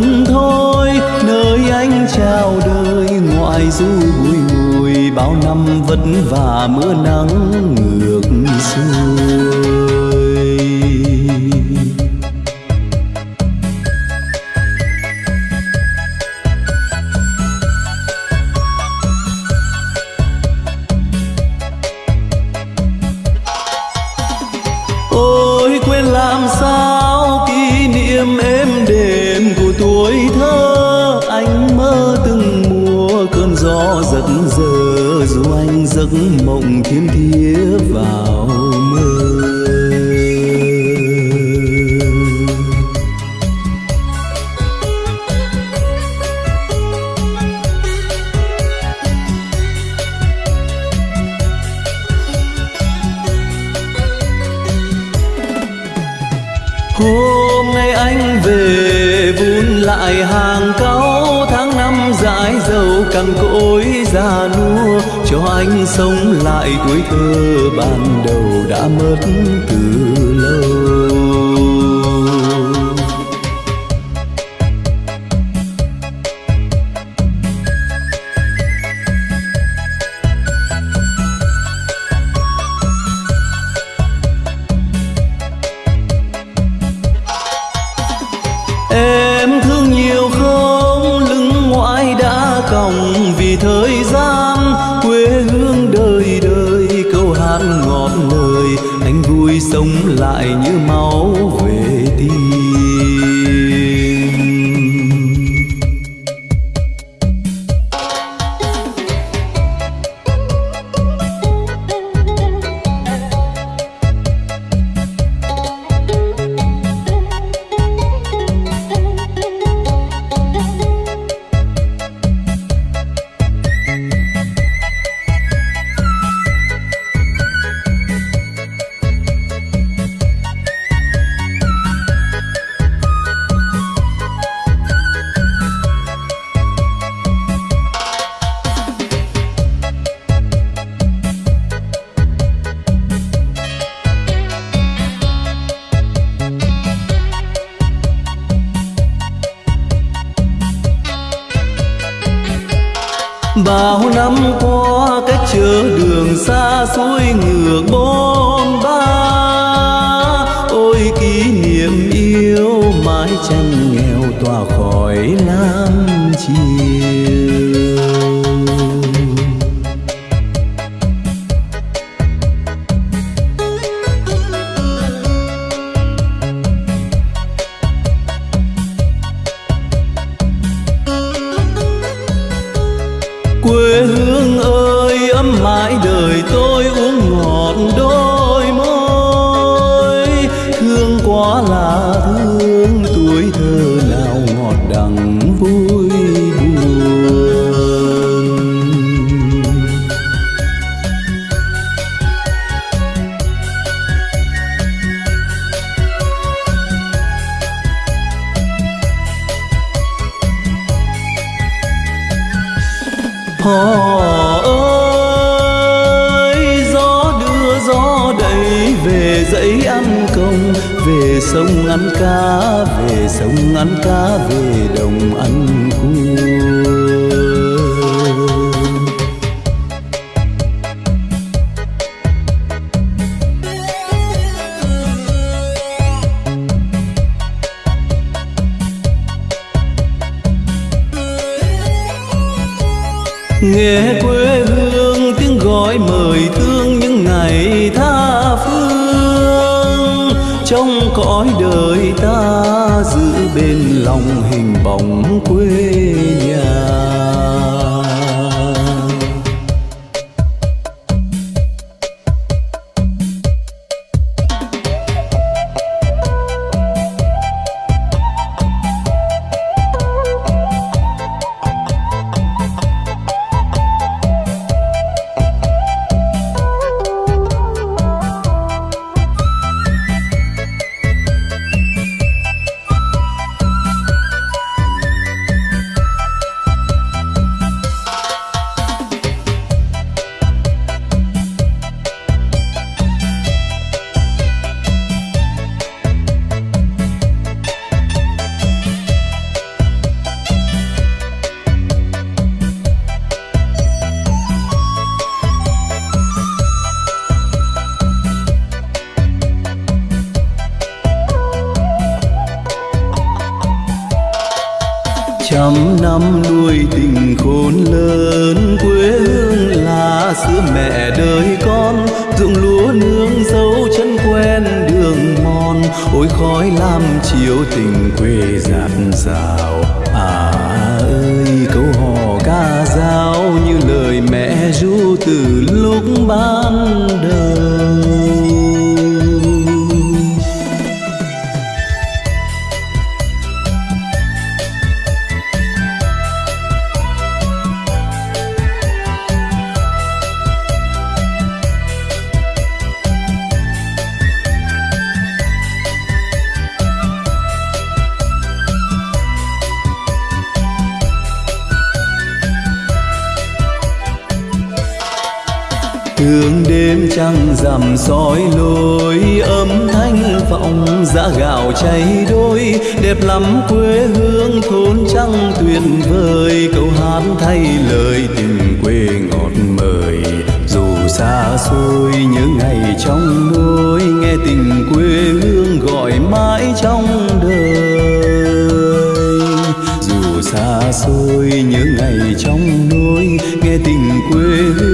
xuân thôi, nơi anh chào đời, ngoại du bùi ngùi, bao năm vất vả mưa nắng ngược xuôi. Gió giật giờ dù anh giấc mộng thiêm thiếp vào mơ Hôm nay anh về vun lại hàng cao cằn cỗi già nua, Cho anh sống lại tuổi thơ ban đầu đã mất từ bao năm qua cách chở đường xa xôi ngược bôn ba. Ôi kỷ niệm yêu mãi tranh nghèo tỏa khỏi lam chiều. Thương tuổi thơ nào ngọt đắng vui buồn Oh. Về sông ăn cá, về sông ăn cá, về đồng ăn cua nghe quê hương tiếng gọi mời thương những ngày tháng trong cõi đời ta giữ bên lòng hình bóng quê nhà. Trăm năm nuôi tình khôn lớn, quê hương là sữa mẹ đời con. Ruộng lúa nương dấu chân quen đường mòn, ôi khói lam chiếu tình quê dạt dào à ơi, câu hò ca dao như lời mẹ ru từ lúc ban đầu Hương đêm trăng rằm soi lối, âm thanh vọng giá gạo cháy đôi. Đẹp lắm quê hương thôn trăng tuyệt vời câu hát thay lời tình quê ngọt mời. Dù xa xôi nhớ ngày trong đôi nghe tình quê hương gọi mãi trong đời. Dù xa xôi nhớ ngày trong đôi nghe tình quê hương